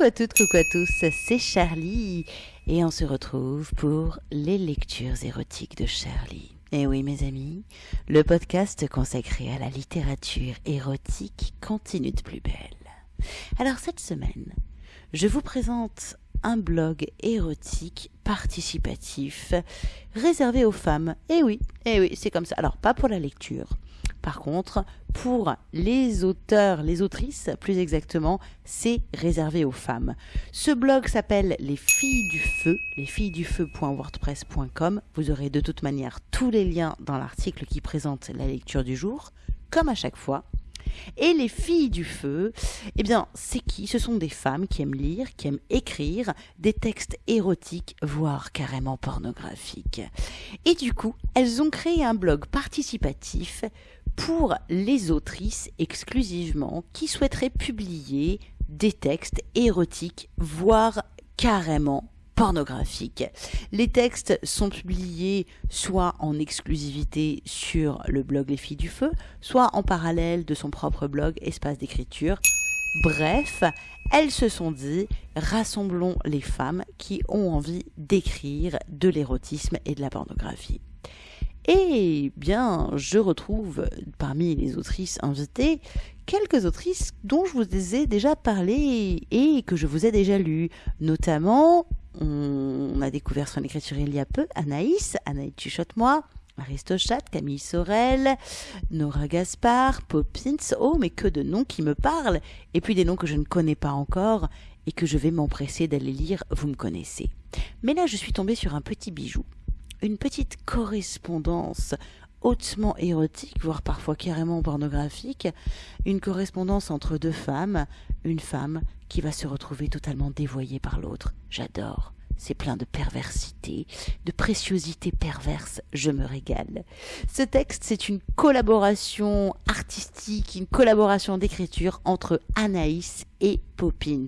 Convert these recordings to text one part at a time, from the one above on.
Coucou à toutes, coucou à tous, c'est Charlie et on se retrouve pour les lectures érotiques de Charlie. Et oui mes amis, le podcast consacré à la littérature érotique continue de plus belle. Alors cette semaine, je vous présente un blog érotique participatif réservé aux femmes. Et oui, et oui, c'est comme ça. Alors pas pour la lecture, par contre, pour les auteurs, les autrices, plus exactement, c'est réservé aux femmes. Ce blog s'appelle Les filles du feu, lesfillesdufeu.wordpress.com. Vous aurez de toute manière tous les liens dans l'article qui présente la lecture du jour, comme à chaque fois. Et les filles du feu, eh bien, c'est qui? Ce sont des femmes qui aiment lire, qui aiment écrire des textes érotiques, voire carrément pornographiques. Et du coup, elles ont créé un blog participatif pour les autrices exclusivement qui souhaiteraient publier des textes érotiques, voire carrément pornographiques. Les textes sont publiés soit en exclusivité sur le blog Les Filles du Feu, soit en parallèle de son propre blog Espace d'écriture. Bref, elles se sont dit, rassemblons les femmes qui ont envie d'écrire de l'érotisme et de la pornographie. Et bien, je retrouve parmi les autrices invitées quelques autrices dont je vous ai déjà parlé et que je vous ai déjà lues. Notamment, on a découvert son écriture il y a peu, Anaïs, Anaïs Chuchote-moi, Aristochat, Camille Sorel, Nora Gaspard, Poppins, oh mais que de noms qui me parlent, et puis des noms que je ne connais pas encore et que je vais m'empresser d'aller lire, vous me connaissez. Mais là je suis tombée sur un petit bijou. Une petite correspondance hautement érotique, voire parfois carrément pornographique, une correspondance entre deux femmes, une femme qui va se retrouver totalement dévoyée par l'autre. J'adore. C'est plein de perversité, de préciosité perverse, je me régale. Ce texte, c'est une collaboration artistique, une collaboration d'écriture entre Anaïs et Poppins.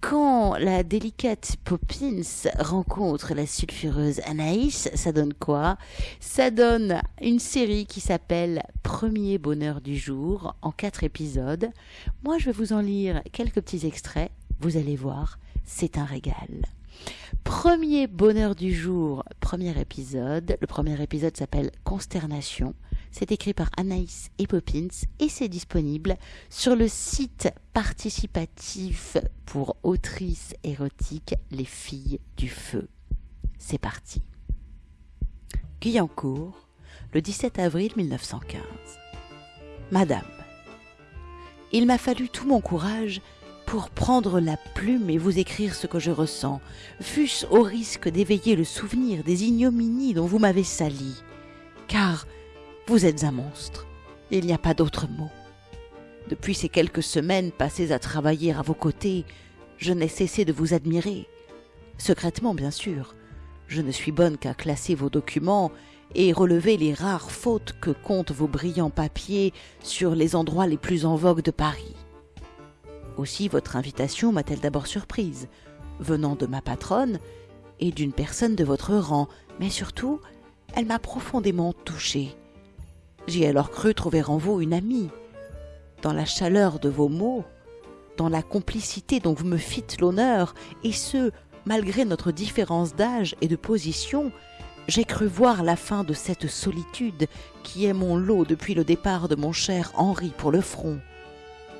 Quand la délicate Poppins rencontre la sulfureuse Anaïs, ça donne quoi? Ça donne une série qui s'appelle Premier bonheur du jour en quatre épisodes. Moi, je vais vous en lire quelques petits extraits. Vous allez voir, c'est un régal. Premier bonheur du jour, premier épisode. Le premier épisode s'appelle Consternation. C'est écrit par Anaïs et Poppins et c'est disponible sur le site participatif pour autrices érotiques Les Filles du Feu. C'est parti. Guyancourt, le 17 avril 1915. Madame, il m'a fallu tout mon courage pour prendre la plume et vous écrire ce que je ressens, fût-ce au risque d'éveiller le souvenir des ignominies dont vous m'avez sali. Car vous êtes un monstre. Il n'y a pas d'autre mot. Depuis ces quelques semaines passées à travailler à vos côtés, je n'ai cessé de vous admirer. Secrètement, bien sûr. Je ne suis bonne qu'à classer vos documents et relever les rares fautes que comptent vos brillants papiers sur les endroits les plus en vogue de Paris. Aussi votre invitation m'a-t-elle d'abord surprise, venant de ma patronne et d'une personne de votre rang, mais surtout, elle m'a profondément touchée. J'ai alors cru trouver en vous une amie. Dans la chaleur de vos mots, dans la complicité dont vous me fîtes l'honneur, et ce, malgré notre différence d'âge et de position, j'ai cru voir la fin de cette solitude qui est mon lot depuis le départ de mon cher Henri pour le front.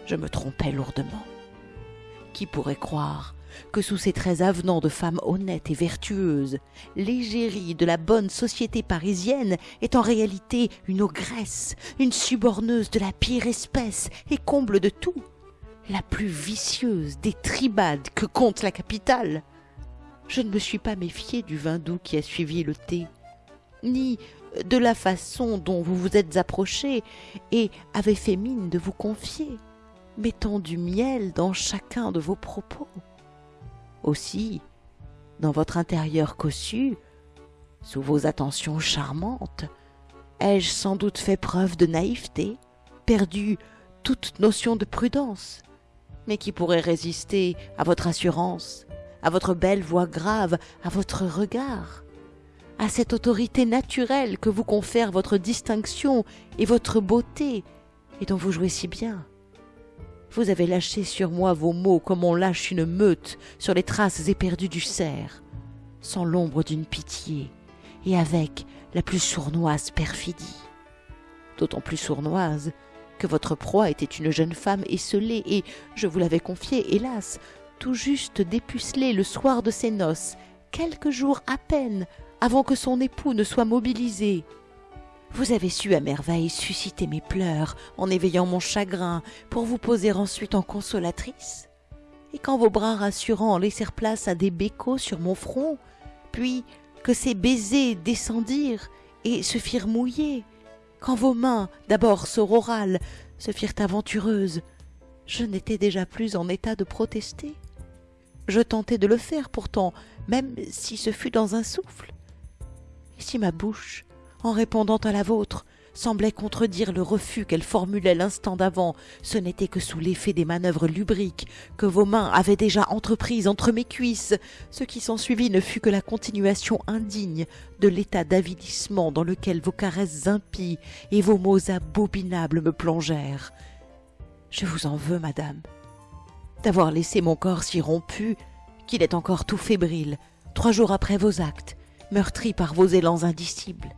Je me trompais lourdement. Qui pourrait croire que sous ces traits avenants de femme honnête et vertueuse, l'égérie de la bonne société parisienne est en réalité une ogresse, une suborneuse de la pire espèce et comble de tout, la plus vicieuse des tribades que compte la capitale. Je ne me suis pas méfié du vin doux qui a suivi le thé, ni de la façon dont vous vous êtes approché et avez fait mine de vous confier, mettant du miel dans chacun de vos propos. Aussi, dans votre intérieur cossu, sous vos attentions charmantes, ai-je sans doute fait preuve de naïveté, perdu toute notion de prudence, mais qui pourrait résister à votre assurance, à votre belle voix grave, à votre regard, à cette autorité naturelle que vous confère votre distinction et votre beauté, et dont vous jouez si bien. Vous avez lâché sur moi vos mots comme on lâche une meute sur les traces éperdues du cerf, sans l'ombre d'une pitié, et avec la plus sournoise perfidie. D'autant plus sournoise que votre proie était une jeune femme esselée et, je vous l'avais confié, hélas, tout juste dépucelée le soir de ses noces, quelques jours à peine avant que son époux ne soit mobilisé. Vous avez su à merveille susciter mes pleurs en éveillant mon chagrin pour vous poser ensuite en consolatrice. Et quand vos bras rassurants laissèrent place à des bécots sur mon front, puis que ces baisers descendirent et se firent mouiller, quand vos mains, d'abord sororales, se firent aventureuses, je n'étais déjà plus en état de protester. Je tentai de le faire pourtant, même si ce fut dans un souffle. Et si ma bouche, en répondant à la vôtre, semblait contredire le refus qu'elle formulait l'instant d'avant, ce n'était que sous l'effet des manœuvres lubriques que vos mains avaient déjà entreprises entre mes cuisses. Ce qui s'ensuivit ne fut que la continuation indigne de l'état d'avilissement dans lequel vos caresses impies et vos mots abominables me plongèrent. Je vous en veux, madame, d'avoir laissé mon corps si rompu qu'il est encore tout fébrile, trois jours après vos actes, meurtri par vos élans indicibles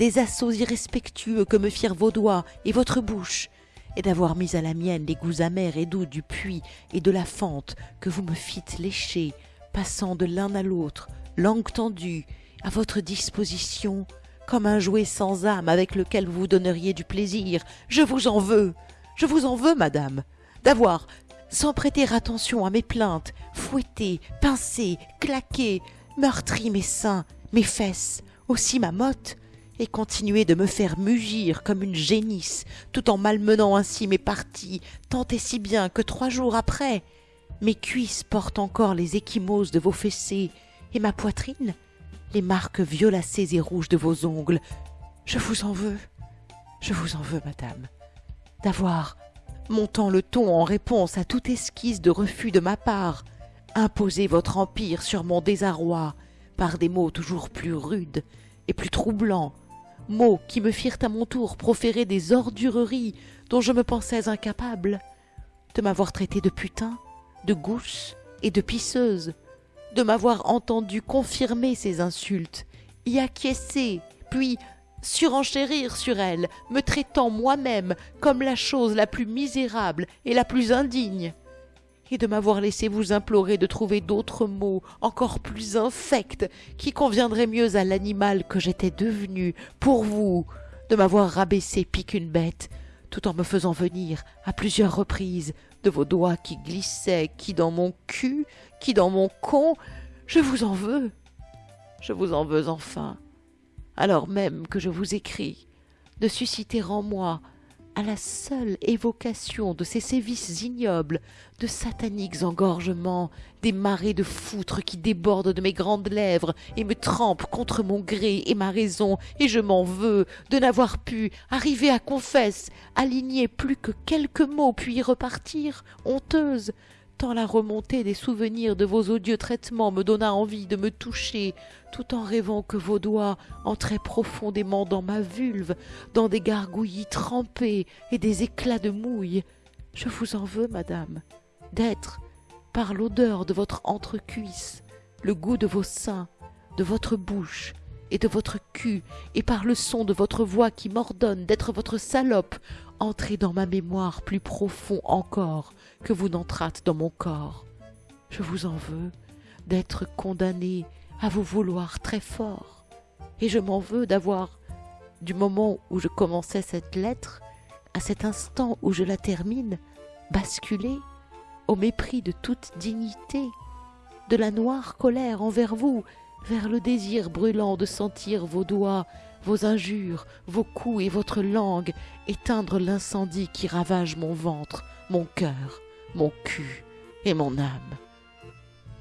des assauts irrespectueux que me firent vos doigts et votre bouche, et d'avoir mis à la mienne les goûts amers et doux du puits et de la fente que vous me fîtes lécher, passant de l'un à l'autre, langue tendue, à votre disposition, comme un jouet sans âme avec lequel vous donneriez du plaisir. Je vous en veux, je vous en veux, madame, d'avoir, sans prêter attention à mes plaintes, fouetté, pincé, claqué, meurtri mes seins, mes fesses, aussi ma motte, et continuer de me faire mugir comme une génisse, tout en malmenant ainsi mes parties, tant et si bien que trois jours après, mes cuisses portent encore les échymoses de vos fessées, et ma poitrine, les marques violacées et rouges de vos ongles. Je vous en veux, je vous en veux, madame, d'avoir, montant le ton en réponse à toute esquisse de refus de ma part, imposé votre empire sur mon désarroi par des mots toujours plus rudes et plus troublants mots qui me firent à mon tour proférer des ordureries dont je me pensais incapable, de m'avoir traité de putain, de gousse et de pisseuse, de m'avoir entendu confirmer ces insultes, y acquiescer, puis surenchérir sur elles, me traitant moi-même comme la chose la plus misérable et la plus indigne et de m'avoir laissé vous implorer de trouver d'autres mots encore plus infects qui conviendraient mieux à l'animal que j'étais devenu pour vous, de m'avoir rabaissé pis qu'une bête, tout en me faisant venir à plusieurs reprises de vos doigts qui glissaient, qui dans mon cul, qui dans mon con. Je vous en veux. Je vous en veux enfin, alors même que je vous écris, de susciter en moi à la seule évocation de ces sévices ignobles, de sataniques engorgements, des marées de foutre qui débordent de mes grandes lèvres et me trempent contre mon gré et ma raison, et je m'en veux de n'avoir pu arriver à confesse, aligner plus que quelques mots puis y repartir, honteuse, tant la remontée des souvenirs de vos odieux traitements me donna envie de me toucher, tout en rêvant que vos doigts entraient profondément dans ma vulve, dans des gargouillis trempés et des éclats de mouille. Je vous en veux, madame, d'être, par l'odeur de votre entrecuisse, le goût de vos seins, de votre bouche et de votre cul, et par le son de votre voix qui m'ordonne d'être votre salope, entrez dans ma mémoire plus profond encore que vous n'entrâtes dans mon corps. Je vous en veux d'être condamné à vous vouloir très fort, et je m'en veux d'avoir, du moment où je commençais cette lettre, à cet instant où je la termine, basculé, au mépris de toute dignité, de la noire colère envers vous, vers le désir brûlant de sentir vos doigts vos injures, vos coups et votre langue éteindre l'incendie qui ravage mon ventre, mon cœur, mon cul et mon âme.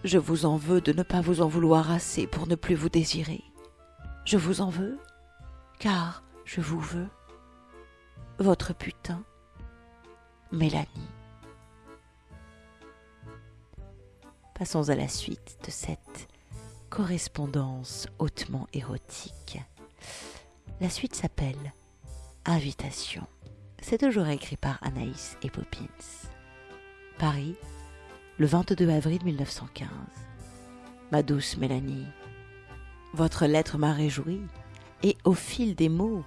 Je vous en veux de ne pas vous en vouloir assez pour ne plus vous désirer. Je vous en veux, car je vous veux. Votre putain, Mélanie. Passons à la suite de cette correspondance hautement érotique. La suite s'appelle Invitation. C'est toujours écrit par Anaïs et Poppins. Paris, le 22 avril 1915. Ma douce Mélanie, votre lettre m'a réjouie, et au fil des mots,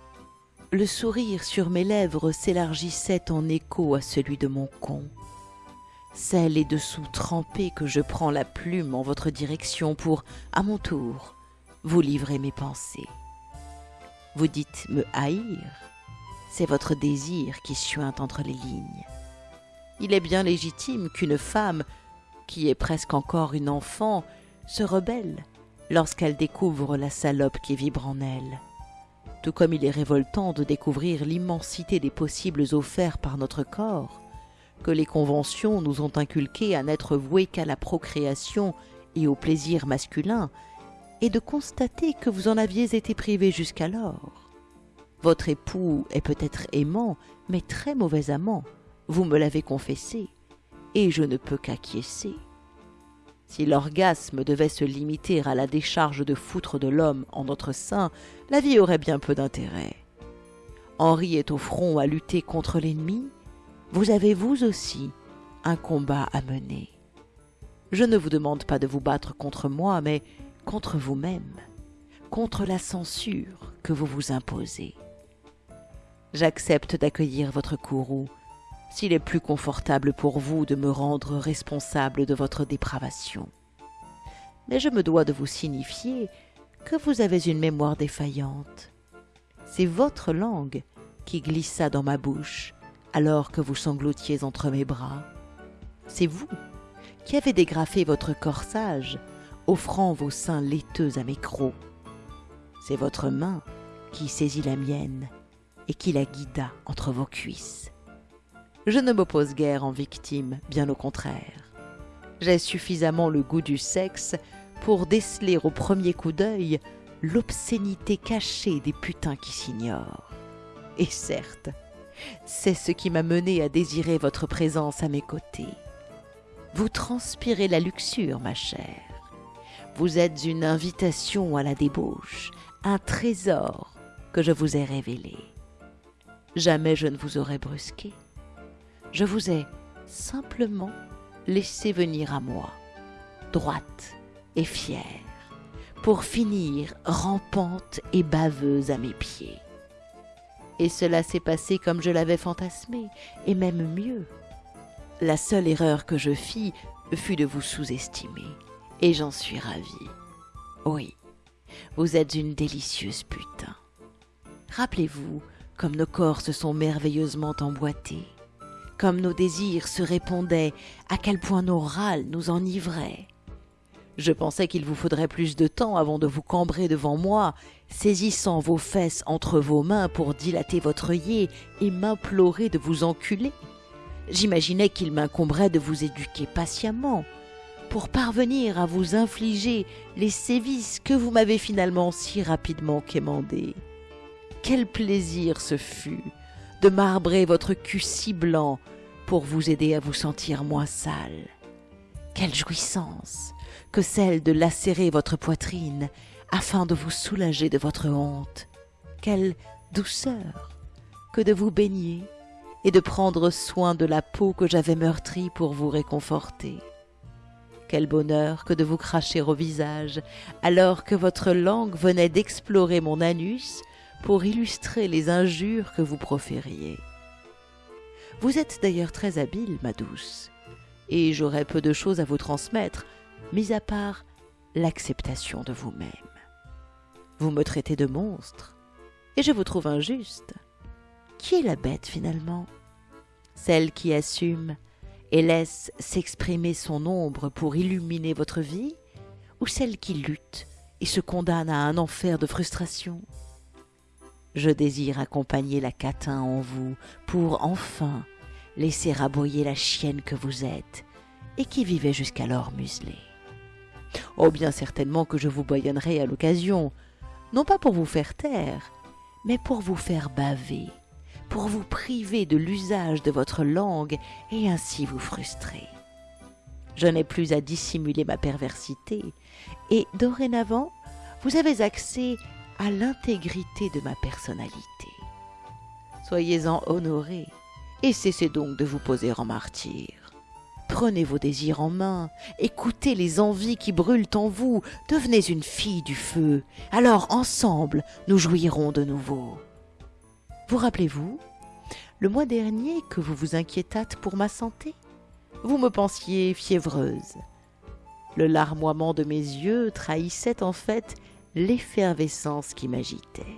le sourire sur mes lèvres s'élargissait en écho à celui de mon con. C'est les dessous trempés que je prends la plume en votre direction pour, à mon tour, vous livrer mes pensées. Vous dites me haïr, c'est votre désir qui suinte entre les lignes. Il est bien légitime qu'une femme, qui est presque encore une enfant, se rebelle lorsqu'elle découvre la salope qui vibre en elle. Tout comme il est révoltant de découvrir l'immensité des possibles offerts par notre corps, que les conventions nous ont inculqué à n'être voués qu'à la procréation et au plaisir masculin, et de constater que vous en aviez été privé jusqu'alors. Votre époux est peut-être aimant, mais très mauvais amant, vous me l'avez confessé, et je ne peux qu'acquiescer. Si l'orgasme devait se limiter à la décharge de foutre de l'homme en notre sein, la vie aurait bien peu d'intérêt. Henri est au front à lutter contre l'ennemi, vous avez vous aussi un combat à mener. Je ne vous demande pas de vous battre contre moi, mais contre vous-même, contre la censure que vous vous imposez. J'accepte d'accueillir votre courroux s'il est plus confortable pour vous de me rendre responsable de votre dépravation. Mais je me dois de vous signifier que vous avez une mémoire défaillante. C'est votre langue qui glissa dans ma bouche alors que vous sanglotiez entre mes bras. C'est vous qui avez dégrafé votre corsage, offrant vos seins laiteux à mes crocs. C'est votre main qui saisit la mienne et qui la guida entre vos cuisses. Je ne m'oppose guère en victime, bien au contraire. J'ai suffisamment le goût du sexe pour déceler au premier coup d'œil l'obscénité cachée des putains qui s'ignorent. Et certes, c'est ce qui m'a mené à désirer votre présence à mes côtés. Vous transpirez la luxure, ma chère. Vous êtes une invitation à la débauche, un trésor que je vous ai révélé. Jamais je ne vous aurais brusqué je vous ai simplement laissé venir à moi, droite et fière, pour finir rampante et baveuse à mes pieds. Et cela s'est passé comme je l'avais fantasmé, et même mieux. La seule erreur que je fis fut de vous sous-estimer, et j'en suis ravie. Oui, vous êtes une délicieuse putain. Rappelez-vous comme nos corps se sont merveilleusement emboîtés, comme nos désirs se répondaient, à quel point nos râles nous enivraient. Je pensais qu'il vous faudrait plus de temps avant de vous cambrer devant moi, saisissant vos fesses entre vos mains pour dilater votre œillet et m'implorer de vous enculer. J'imaginais qu'il m'incomberait de vous éduquer patiemment, pour parvenir à vous infliger les sévices que vous m'avez finalement si rapidement quémandés. Quel plaisir ce fut de marbrer votre cul si blanc pour vous aider à vous sentir moins sale. Quelle jouissance que celle de lacérer votre poitrine afin de vous soulager de votre honte. Quelle douceur que de vous baigner et de prendre soin de la peau que j'avais meurtrie pour vous réconforter. Quel bonheur que de vous cracher au visage alors que votre langue venait d'explorer mon anus pour illustrer les injures que vous profériez. Vous êtes d'ailleurs très habile, ma douce, et j'aurais peu de choses à vous transmettre, mis à part l'acceptation de vous-même. Vous me traitez de monstre, et je vous trouve injuste. Qui est la bête finalement? Celle qui assume et laisse s'exprimer son ombre pour illuminer votre vie, ou celle qui lutte et se condamne à un enfer de frustration? Je désire accompagner la catin en vous pour enfin laisser aboyer la chienne que vous êtes, et qui vivait jusqu'alors muselée. Oh bien certainement que je vous boyonnerai à l'occasion, non pas pour vous faire taire, mais pour vous faire baver, pour vous priver de l'usage de votre langue et ainsi vous frustrer. Je n'ai plus à dissimuler ma perversité, et dorénavant, vous avez accès à l'intégrité de ma personnalité. Soyez-en honorés, et cessez donc de vous poser en martyr. Prenez vos désirs en main, écoutez les envies qui brûlent en vous, devenez une fille du feu, alors ensemble nous jouirons de nouveau. Vous rappelez-vous, le mois dernier que vous vous inquiétâtes pour ma santé? Vous me pensiez fiévreuse. Le larmoiement de mes yeux trahissait en fait l'effervescence qui m'agitait.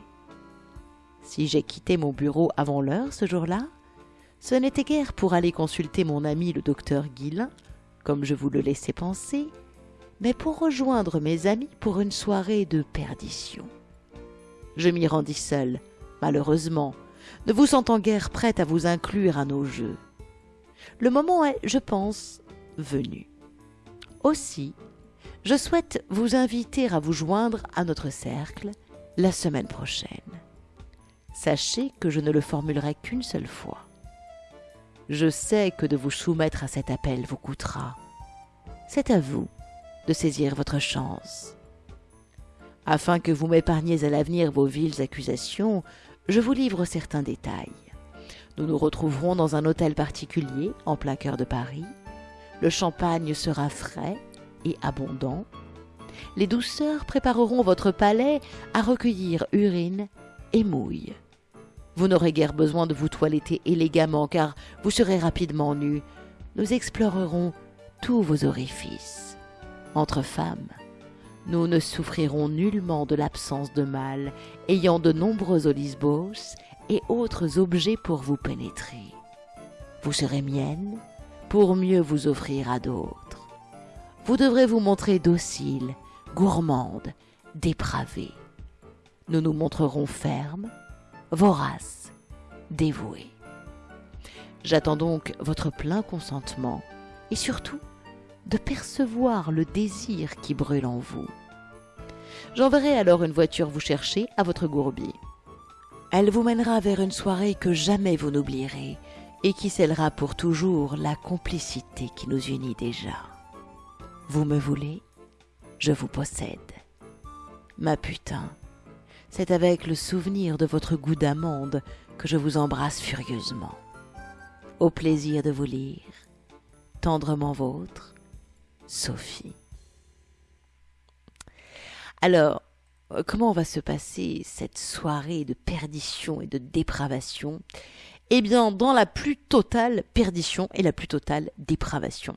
Si j'ai quitté mon bureau avant l'heure ce jour-là, ce n'était guère pour aller consulter mon ami le docteur Guillain, comme je vous le laissais penser, mais pour rejoindre mes amis pour une soirée de perdition. Je m'y rendis seul, malheureusement, ne vous sentant guère prête à vous inclure à nos jeux. Le moment est, je pense, venu. Aussi, je souhaite vous inviter à vous joindre à notre cercle la semaine prochaine. Sachez que je ne le formulerai qu'une seule fois. Je sais que de vous soumettre à cet appel vous coûtera. C'est à vous de saisir votre chance. Afin que vous m'épargniez à l'avenir vos viles accusations, je vous livre certains détails. Nous nous retrouverons dans un hôtel particulier en plein cœur de Paris. Le champagne sera frais et abondant. Les douceurs prépareront votre palais à recueillir urine et mouille. Vous n'aurez guère besoin de vous toiletter élégamment car vous serez rapidement nu. Nous explorerons tous vos orifices. Entre femmes, nous ne souffrirons nullement de l'absence de mâles, ayant de nombreux olisbos et autres objets pour vous pénétrer. Vous serez mienne pour mieux vous offrir à d'autres. Vous devrez vous montrer docile, gourmande, dépravée. Nous nous montrerons fermes, vorace, dévoué. J'attends donc votre plein consentement et surtout de percevoir le désir qui brûle en vous. J'enverrai alors une voiture vous chercher à votre gourbier. Elle vous mènera vers une soirée que jamais vous n'oublierez et qui scellera pour toujours la complicité qui nous unit déjà. Vous me voulez Je vous possède. Ma putain, c'est avec le souvenir de votre goût d'amande que je vous embrasse furieusement. Au plaisir de vous lire, tendrement vôtre, Sophie. Alors, comment va se passer cette soirée de perdition et de dépravation eh bien, dans la plus totale perdition et la plus totale dépravation.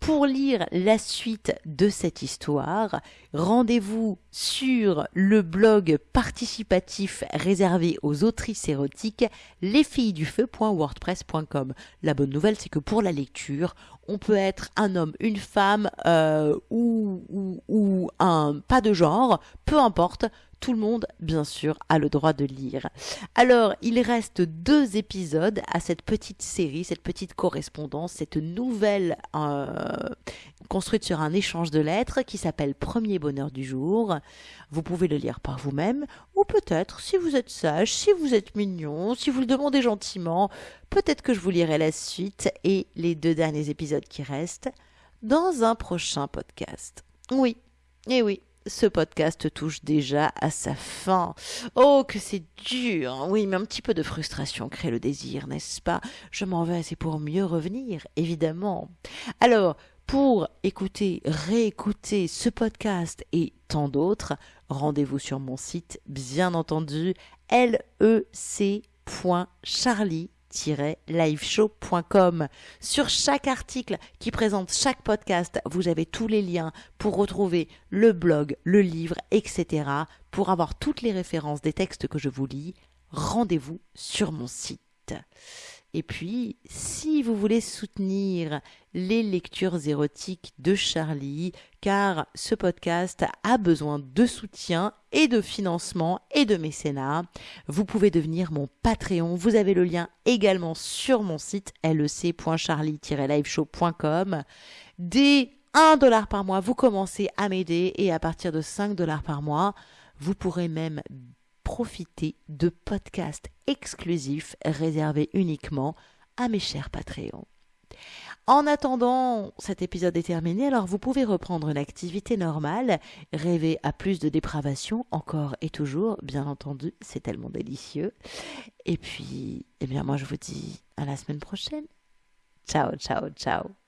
Pour lire la suite de cette histoire, rendez-vous sur le blog participatif réservé aux autrices érotiques lesfillesdufeu.wordpress.com. La bonne nouvelle, c'est que pour la lecture, on peut être un homme, une femme euh, ou, un pas de genre, peu importe tout le monde, bien sûr, a le droit de lire. Alors, il reste deux épisodes à cette petite série, cette petite correspondance, cette nouvelle euh, construite sur un échange de lettres qui s'appelle Premier bonheur du jour. Vous pouvez le lire par vous-même, ou peut-être, si vous êtes sage, si vous êtes mignon, si vous le demandez gentiment, peut-être que je vous lirai la suite et les deux derniers épisodes qui restent dans un prochain podcast. Oui, et oui, ce podcast touche déjà à sa fin. Oh, que c'est dur. Oui, mais un petit peu de frustration crée le désir, n'est-ce pas? Je m'en vais, c'est pour mieux revenir, évidemment. Alors, pour écouter, réécouter ce podcast et tant d'autres, rendez-vous sur mon site, bien entendu, lec.charlie liveshow.com. Sur chaque article qui présente chaque podcast, vous avez tous les liens pour retrouver le blog, le livre, etc. Pour avoir toutes les références des textes que je vous lis, rendez-vous sur mon site. Et puis, si vous voulez soutenir les lectures érotiques de Charlie, car ce podcast a besoin de soutien et de financement et de mécénat, vous pouvez devenir mon Patreon. Vous avez le lien également sur mon site lec.charlie-liveshow.com. Dès 1 dollar par mois, vous commencez à m'aider et à partir de 5 dollars par mois, vous pourrez même profiter de podcasts exclusifs réservés uniquement à mes chers Patreons. En attendant, cet épisode est terminé, alors vous pouvez reprendre une activité normale, rêver à plus de dépravation, encore et toujours, bien entendu, c'est tellement délicieux. Et puis, eh bien moi je vous dis à la semaine prochaine. Ciao, ciao, ciao.